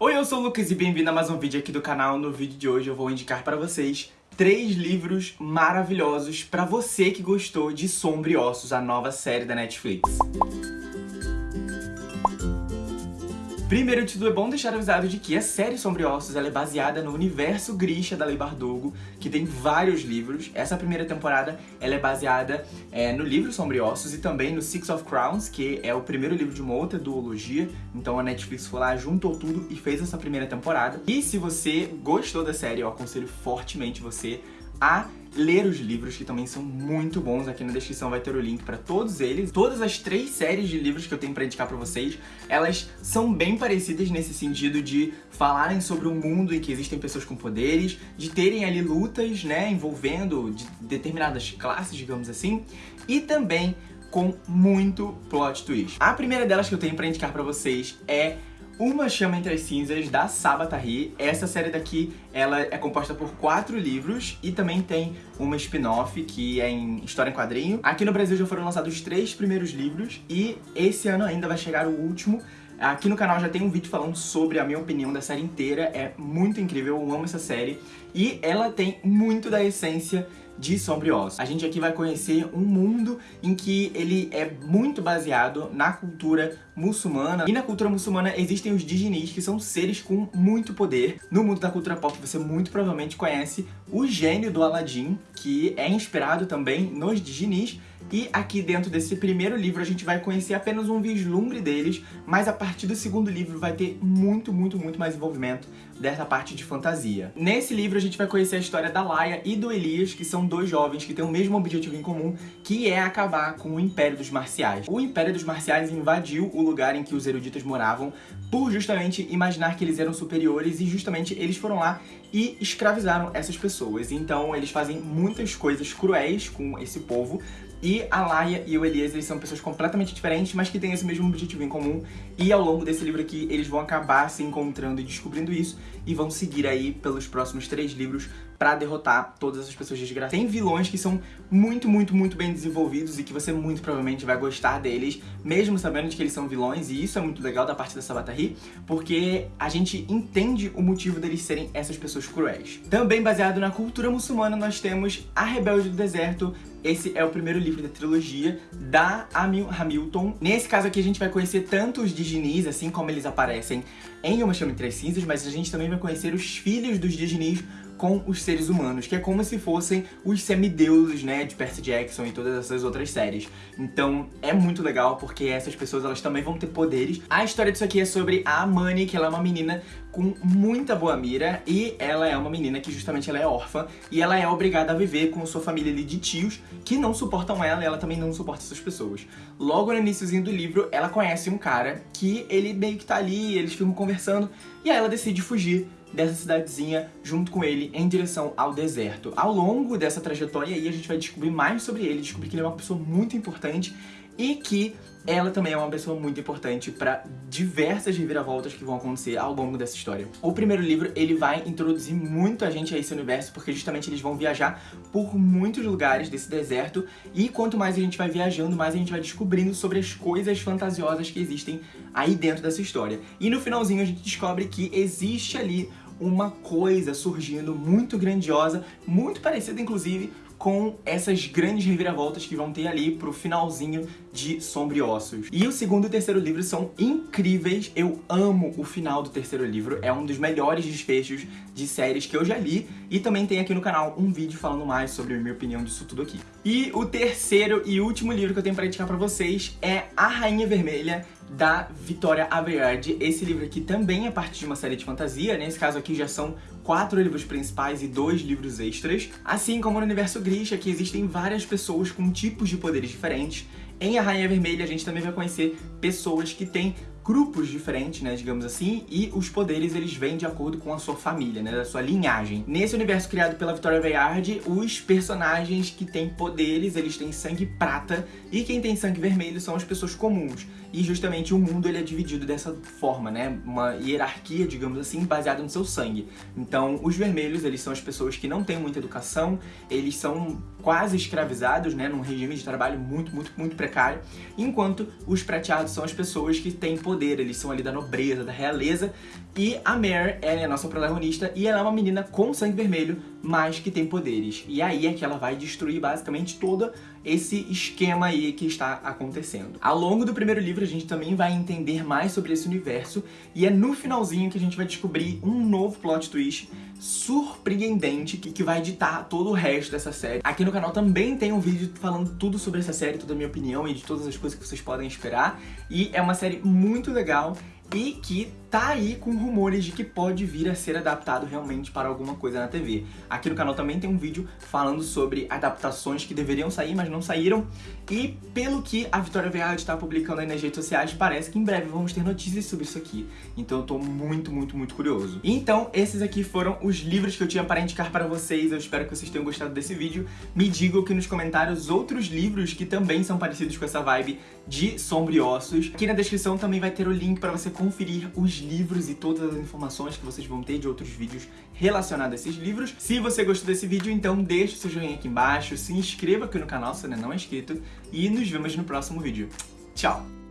Oi, eu sou o Lucas e bem-vindo a mais um vídeo aqui do canal. No vídeo de hoje eu vou indicar para vocês três livros maravilhosos para você que gostou de Sombra e Ossos, a nova série da Netflix. Primeiro de tudo, é bom deixar avisado de que a série Sobre Ossos é baseada no universo Grisha da Lei Bardugo, que tem vários livros. Essa primeira temporada ela é baseada é, no livro Sobre Ossos e também no Six of Crowns, que é o primeiro livro de uma outra duologia. Então a Netflix foi lá, juntou tudo e fez essa primeira temporada. E se você gostou da série, eu aconselho fortemente você a ler os livros, que também são muito bons. Aqui na descrição vai ter o link para todos eles. Todas as três séries de livros que eu tenho para indicar para vocês, elas são bem parecidas nesse sentido de falarem sobre um mundo em que existem pessoas com poderes, de terem ali lutas, né, envolvendo de determinadas classes, digamos assim, e também com muito plot twist. A primeira delas que eu tenho para indicar para vocês é uma Chama Entre as Cinzas, da Sabatari. Essa série daqui, ela é composta por quatro livros e também tem uma spin-off que é em história em quadrinho. Aqui no Brasil já foram lançados os três primeiros livros e esse ano ainda vai chegar o último. Aqui no canal já tem um vídeo falando sobre a minha opinião da série inteira, é muito incrível, eu amo essa série. E ela tem muito da essência de Sombrios. A gente aqui vai conhecer um mundo em que ele é muito baseado na cultura muçulmana. E na cultura muçulmana existem os Dijinis, que são seres com muito poder. No mundo da cultura pop você muito provavelmente conhece o gênio do Aladdin, que é inspirado também nos Dijinis. E aqui dentro desse primeiro livro a gente vai conhecer apenas um vislumbre deles, mas a partir do segundo livro vai ter muito, muito, muito mais envolvimento dessa parte de fantasia. Nesse livro a gente vai conhecer a história da Laia e do Elias, que são dois jovens que têm o mesmo objetivo em comum, que é acabar com o Império dos Marciais. O Império dos Marciais invadiu o lugar em que os eruditos moravam por justamente imaginar que eles eram superiores e justamente eles foram lá e escravizaram essas pessoas. Então eles fazem muitas coisas cruéis com esse povo e a Laia e o Elias, são pessoas completamente diferentes, mas que têm esse mesmo objetivo em comum. E ao longo desse livro aqui, eles vão acabar se encontrando e descobrindo isso. E vão seguir aí pelos próximos três livros pra derrotar todas essas pessoas desgraçadas. Tem vilões que são muito, muito, muito bem desenvolvidos e que você muito provavelmente vai gostar deles, mesmo sabendo de que eles são vilões, e isso é muito legal da parte da Sabatari, porque a gente entende o motivo deles serem essas pessoas cruéis. Também baseado na cultura muçulmana, nós temos A Rebelde do Deserto, esse é o primeiro livro da trilogia da Amil Hamilton. Nesse caso aqui a gente vai conhecer tanto os Diginis, assim como eles aparecem em Uma Chama as Cinzas, mas a gente também vai conhecer os filhos dos Diginis com os seres humanos, que é como se fossem os semideuses, né, de Percy Jackson e todas essas outras séries. Então é muito legal porque essas pessoas elas também vão ter poderes. A história disso aqui é sobre a Amani, que ela é uma menina com muita boa mira e ela é uma menina que justamente ela é órfã e ela é obrigada a viver com sua família ali de tios que não suportam ela e ela também não suporta essas pessoas. Logo no iníciozinho do livro, ela conhece um cara que ele meio que tá ali, eles ficam conversando e aí ela decide fugir dessa cidadezinha junto com ele em direção ao deserto. Ao longo dessa trajetória aí a gente vai descobrir mais sobre ele, descobrir que ele é uma pessoa muito importante e que ela também é uma pessoa muito importante para diversas reviravoltas que vão acontecer ao longo dessa história. O primeiro livro, ele vai introduzir muito a gente a esse universo, porque justamente eles vão viajar por muitos lugares desse deserto, e quanto mais a gente vai viajando, mais a gente vai descobrindo sobre as coisas fantasiosas que existem aí dentro dessa história. E no finalzinho a gente descobre que existe ali uma coisa surgindo muito grandiosa, muito parecida inclusive com essas grandes reviravoltas que vão ter ali pro finalzinho de Sombriossos. E o segundo e o terceiro livro são incríveis, eu amo o final do terceiro livro, é um dos melhores desfechos de séries que eu já li, e também tem aqui no canal um vídeo falando mais sobre a minha opinião disso tudo aqui. E o terceiro e último livro que eu tenho pra indicar pra vocês é A Rainha Vermelha, da Vitória Aveyard. Esse livro aqui também é parte de uma série de fantasia, nesse caso aqui já são quatro livros principais e dois livros extras. Assim como no universo Grisha, que existem várias pessoas com tipos de poderes diferentes. Em A Rainha Vermelha a gente também vai conhecer pessoas que têm grupos diferentes, né, digamos assim, e os poderes eles vêm de acordo com a sua família, né, da sua linhagem. Nesse universo criado pela Victoria Aveyard, os personagens que têm poderes, eles têm sangue prata, e quem tem sangue vermelho são as pessoas comuns. E justamente o mundo ele é dividido dessa forma, né, uma hierarquia, digamos assim, baseada no seu sangue. Então, os vermelhos, eles são as pessoas que não têm muita educação, eles são quase escravizados, né, num regime de trabalho muito, muito, muito precário, enquanto os prateados são as pessoas que têm poder poder, eles são ali da nobreza, da realeza. E a Mare, ela é a nossa protagonista e ela é uma menina com sangue vermelho, mas que tem poderes. E aí é que ela vai destruir basicamente todo esse esquema aí que está acontecendo. Ao longo do primeiro livro a gente também vai entender mais sobre esse universo e é no finalzinho que a gente vai descobrir um novo plot twist surpreendente que, que vai ditar todo o resto dessa série. Aqui no canal também tem um vídeo falando tudo sobre essa série, toda a minha opinião e de todas as coisas que vocês podem esperar. E é uma série muito legal e que tá aí com rumores de que pode vir a ser adaptado realmente para alguma coisa na TV. Aqui no canal também tem um vídeo falando sobre adaptações que deveriam sair, mas não saíram. E pelo que a Vitória Veard está publicando aí nas redes sociais, parece que em breve vamos ter notícias sobre isso aqui. Então eu tô muito, muito, muito curioso. Então esses aqui foram os livros que eu tinha para indicar para vocês. Eu espero que vocês tenham gostado desse vídeo. Me digam aqui nos comentários outros livros que também são parecidos com essa vibe de Sombriossos. Aqui na descrição também vai ter o link para você conferir os livros e todas as informações que vocês vão ter de outros vídeos relacionados a esses livros. Se você gostou desse vídeo, então deixa o seu joinha aqui embaixo, se inscreva aqui no canal se ainda não é inscrito e nos vemos no próximo vídeo. Tchau!